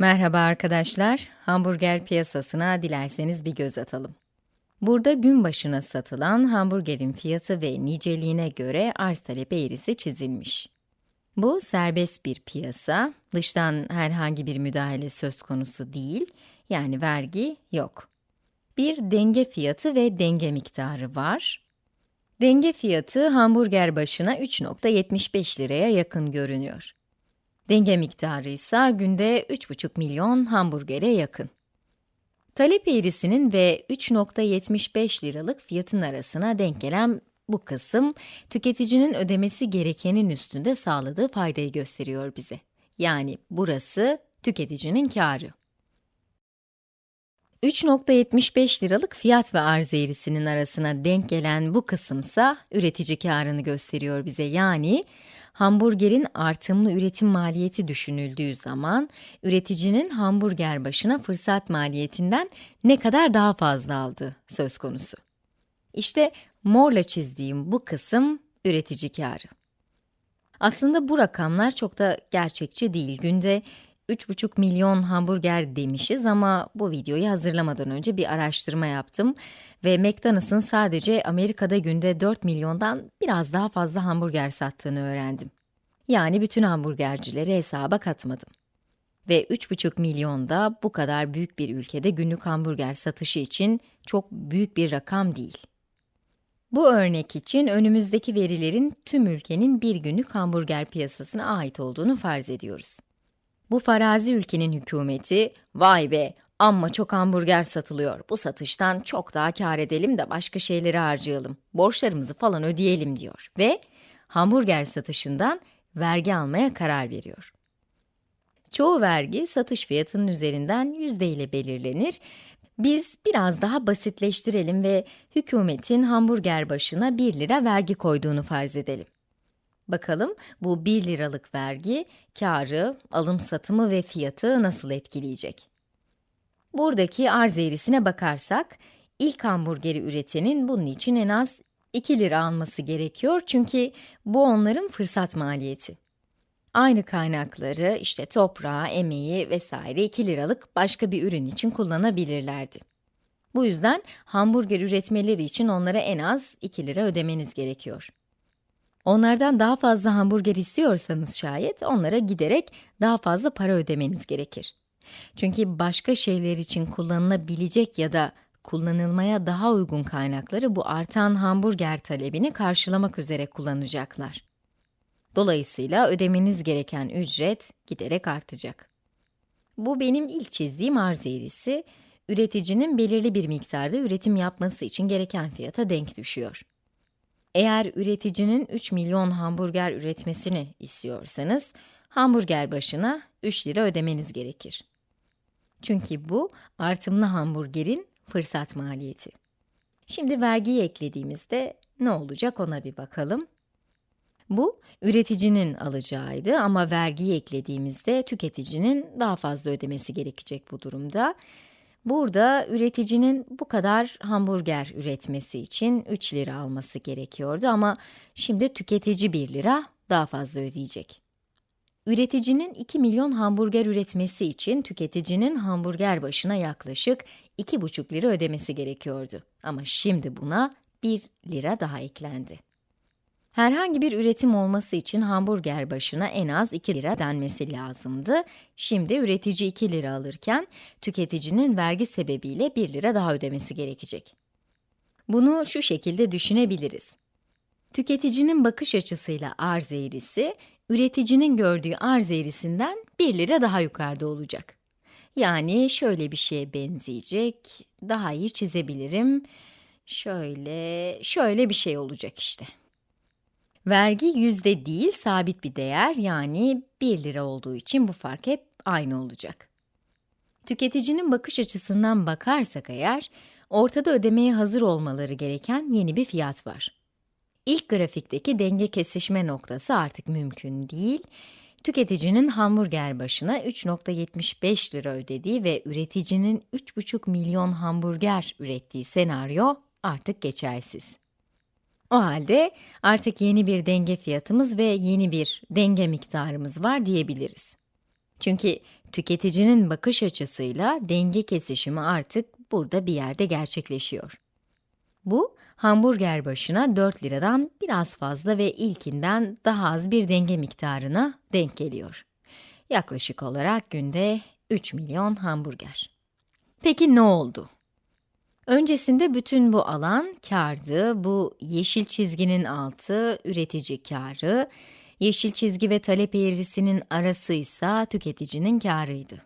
Merhaba arkadaşlar, hamburger piyasasına dilerseniz bir göz atalım. Burada gün başına satılan hamburgerin fiyatı ve niceliğine göre arz talep eğrisi çizilmiş. Bu serbest bir piyasa, dıştan herhangi bir müdahale söz konusu değil, yani vergi yok. Bir denge fiyatı ve denge miktarı var. Denge fiyatı hamburger başına 3.75 liraya yakın görünüyor. Denge miktarı ise günde 3,5 milyon hamburgere yakın. Talep eğrisinin ve 3.75 liralık fiyatın arasına denk gelen bu kısım, tüketicinin ödemesi gerekenin üstünde sağladığı faydayı gösteriyor bize. Yani burası tüketicinin kârı. 3.75 liralık fiyat ve arz eğrisinin arasına denk gelen bu kısımsa üretici karını gösteriyor bize. Yani hamburgerin artımlı üretim maliyeti düşünüldüğü zaman üreticinin hamburger başına fırsat maliyetinden ne kadar daha fazla aldığı söz konusu. İşte morla çizdiğim bu kısım üretici karı. Aslında bu rakamlar çok da gerçekçi değil. Günde 3,5 milyon hamburger demişiz ama bu videoyu hazırlamadan önce bir araştırma yaptım ve McDonald's'ın sadece Amerika'da günde 4 milyondan biraz daha fazla hamburger sattığını öğrendim. Yani bütün hamburgercileri hesaba katmadım. Ve 3,5 milyon da bu kadar büyük bir ülkede günlük hamburger satışı için çok büyük bir rakam değil. Bu örnek için önümüzdeki verilerin tüm ülkenin bir günlük hamburger piyasasına ait olduğunu farz ediyoruz. Bu farazi ülkenin hükümeti, vay be, amma çok hamburger satılıyor, bu satıştan çok daha kar edelim de başka şeyleri harcayalım, borçlarımızı falan ödeyelim diyor ve hamburger satışından vergi almaya karar veriyor. Çoğu vergi satış fiyatının üzerinden yüzde ile belirlenir. Biz biraz daha basitleştirelim ve hükümetin hamburger başına 1 lira vergi koyduğunu farz edelim. Bakalım bu 1 liralık vergi, karı, alım satımı ve fiyatı nasıl etkileyecek? Buradaki arz eğrisine bakarsak, ilk hamburgeri üretenin bunun için en az 2 lira alması gerekiyor çünkü bu onların fırsat maliyeti. Aynı kaynakları, işte toprağı, emeği vesaire 2 liralık başka bir ürün için kullanabilirlerdi. Bu yüzden hamburger üretmeleri için onlara en az 2 lira ödemeniz gerekiyor. Onlardan daha fazla hamburger istiyorsanız şayet, onlara giderek daha fazla para ödemeniz gerekir. Çünkü başka şeyler için kullanılabilecek ya da kullanılmaya daha uygun kaynakları bu artan hamburger talebini karşılamak üzere kullanacaklar. Dolayısıyla ödemeniz gereken ücret giderek artacak. Bu benim ilk çizdiğim arz eğrisi, üreticinin belirli bir miktarda üretim yapması için gereken fiyata denk düşüyor. Eğer üreticinin 3 milyon hamburger üretmesini istiyorsanız, hamburger başına 3 lira ödemeniz gerekir. Çünkü bu, artımlı hamburgerin fırsat maliyeti. Şimdi vergiyi eklediğimizde ne olacak ona bir bakalım. Bu, üreticinin alacağıydı ama vergiyi eklediğimizde tüketicinin daha fazla ödemesi gerekecek bu durumda. Burada üreticinin bu kadar hamburger üretmesi için 3 lira alması gerekiyordu ama şimdi tüketici 1 lira daha fazla ödeyecek. Üreticinin 2 milyon hamburger üretmesi için tüketicinin hamburger başına yaklaşık 2,5 lira ödemesi gerekiyordu. Ama şimdi buna 1 lira daha eklendi. Herhangi bir üretim olması için hamburger başına en az 2 lira denmesi lazımdı. Şimdi üretici 2 lira alırken, tüketicinin vergi sebebiyle 1 lira daha ödemesi gerekecek. Bunu şu şekilde düşünebiliriz. Tüketicinin bakış açısıyla arz eğrisi, üreticinin gördüğü arz eğrisinden 1 lira daha yukarıda olacak. Yani şöyle bir şeye benzeyecek, daha iyi çizebilirim. Şöyle, şöyle bir şey olacak işte. Vergi yüzde değil, sabit bir değer yani 1 lira olduğu için bu fark hep aynı olacak. Tüketicinin bakış açısından bakarsak eğer, ortada ödemeye hazır olmaları gereken yeni bir fiyat var. İlk grafikteki denge kesişme noktası artık mümkün değil. Tüketicinin hamburger başına 3.75 lira ödediği ve üreticinin 3.5 milyon hamburger ürettiği senaryo artık geçersiz. O halde artık yeni bir denge fiyatımız ve yeni bir denge miktarımız var diyebiliriz. Çünkü tüketicinin bakış açısıyla denge kesişimi artık burada bir yerde gerçekleşiyor. Bu, hamburger başına 4 liradan biraz fazla ve ilkinden daha az bir denge miktarına denk geliyor. Yaklaşık olarak günde 3 milyon hamburger. Peki ne oldu? Öncesinde bütün bu alan kardı, bu yeşil çizginin altı üretici karı, yeşil çizgi ve talep eğrisinin arası ise tüketicinin karıydı.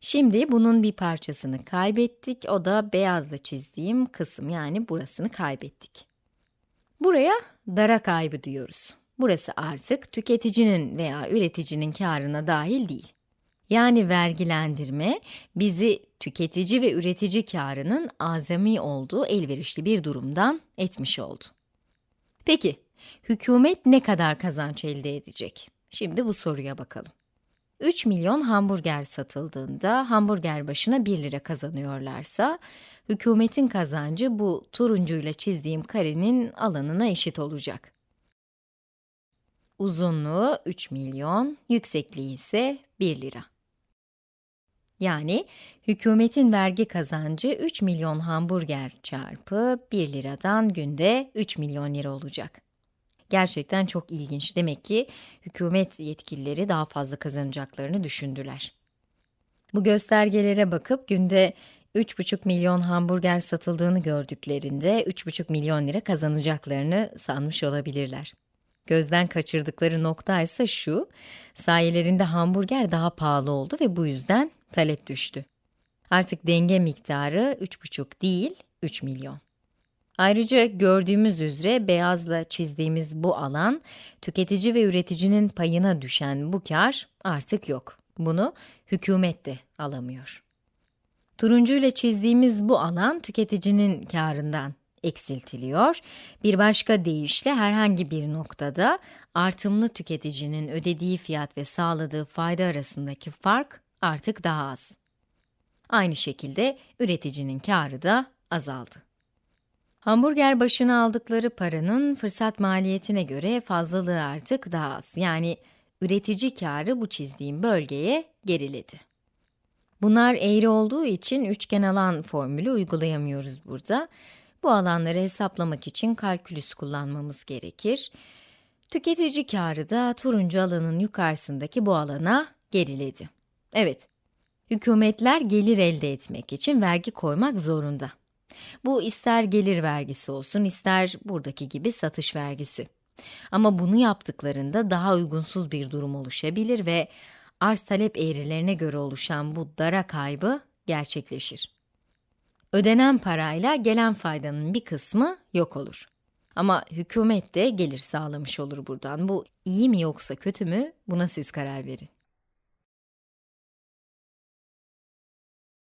Şimdi bunun bir parçasını kaybettik, o da beyazla çizdiğim kısım yani burasını kaybettik. Buraya dara kaybı diyoruz. Burası artık tüketicinin veya üreticinin karına dahil değil. Yani vergilendirme bizi tüketici ve üretici karının azami olduğu elverişli bir durumdan etmiş oldu. Peki, hükümet ne kadar kazanç elde edecek? Şimdi bu soruya bakalım. 3 milyon hamburger satıldığında hamburger başına 1 lira kazanıyorlarsa, hükümetin kazancı bu turuncuyla çizdiğim karenin alanına eşit olacak. Uzunluğu 3 milyon, yüksekliği ise 1 lira. Yani hükümetin vergi kazancı 3 milyon hamburger çarpı 1 liradan günde 3 milyon lira olacak. Gerçekten çok ilginç. Demek ki hükümet yetkilileri daha fazla kazanacaklarını düşündüler. Bu göstergelere bakıp günde 3,5 milyon hamburger satıldığını gördüklerinde 3,5 milyon lira kazanacaklarını sanmış olabilirler. Gözden kaçırdıkları nokta ise şu, sayelerinde hamburger daha pahalı oldu ve bu yüzden talep düştü. Artık denge miktarı 3,5 değil, 3 milyon. Ayrıca gördüğümüz üzere beyazla çizdiğimiz bu alan, tüketici ve üreticinin payına düşen bu kar artık yok. Bunu hükümet de alamıyor. Turuncuyla çizdiğimiz bu alan tüketicinin karından eksiltiliyor. Bir başka deyişle herhangi bir noktada artımlı tüketicinin ödediği fiyat ve sağladığı fayda arasındaki fark artık daha az. Aynı şekilde üreticinin karı da azaldı. Hamburger başına aldıkları paranın fırsat maliyetine göre fazlalığı artık daha az. Yani üretici karı bu çizdiğim bölgeye geriledi. Bunlar eğri olduğu için üçgen alan formülü uygulayamıyoruz burada. Bu alanları hesaplamak için kalkülüs kullanmamız gerekir. Tüketici karı da turuncu alanın yukarısındaki bu alana geriledi. Evet, hükümetler gelir elde etmek için vergi koymak zorunda. Bu ister gelir vergisi olsun, ister buradaki gibi satış vergisi. Ama bunu yaptıklarında daha uygunsuz bir durum oluşabilir ve arz talep eğrilerine göre oluşan bu dara kaybı gerçekleşir. Ödenen parayla gelen faydanın bir kısmı yok olur. Ama hükümet de gelir sağlamış olur buradan. Bu iyi mi yoksa kötü mü? Buna siz karar verin.